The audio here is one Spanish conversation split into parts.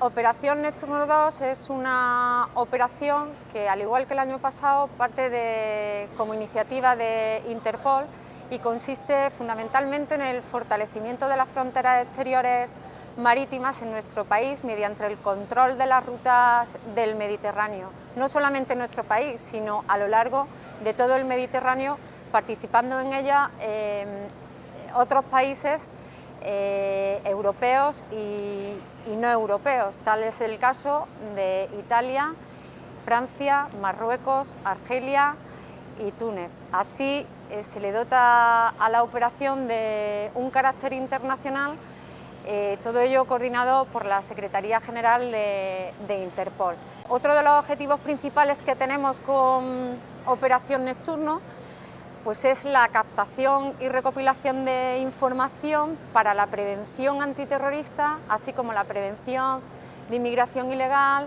Operación Neptuno 2 es una operación que, al igual que el año pasado, parte de, como iniciativa de Interpol y consiste fundamentalmente en el fortalecimiento de las fronteras exteriores marítimas en nuestro país mediante el control de las rutas del Mediterráneo, no solamente en nuestro país, sino a lo largo de todo el Mediterráneo, participando en ella eh, otros países eh, europeos y, no europeos. Tal es el caso de Italia, Francia, Marruecos, Argelia y Túnez. Así eh, se le dota a la operación de un carácter internacional, eh, todo ello coordinado por la Secretaría General de, de Interpol. Otro de los objetivos principales que tenemos con Operación Neptuno pues es la captación y recopilación de información para la prevención antiterrorista, así como la prevención de inmigración ilegal,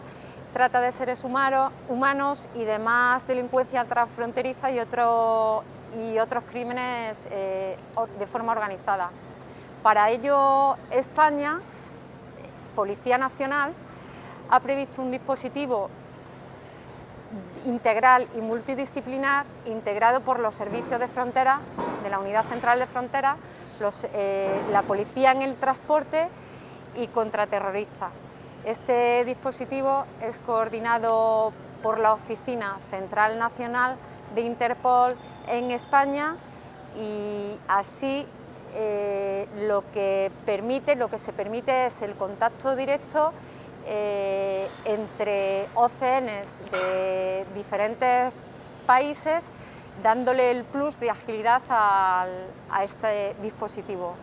trata de seres humanos y demás delincuencia transfronteriza y, y otros crímenes eh, de forma organizada. Para ello, España, Policía Nacional, ha previsto un dispositivo integral y multidisciplinar integrado por los servicios de frontera, de la Unidad Central de Frontera, eh, la Policía en el Transporte y contraterroristas. Este dispositivo es coordinado por la Oficina Central Nacional de Interpol en España y así eh, lo que permite, lo que se permite es el contacto directo eh, entre OCNs de diferentes países dándole el plus de agilidad a este dispositivo.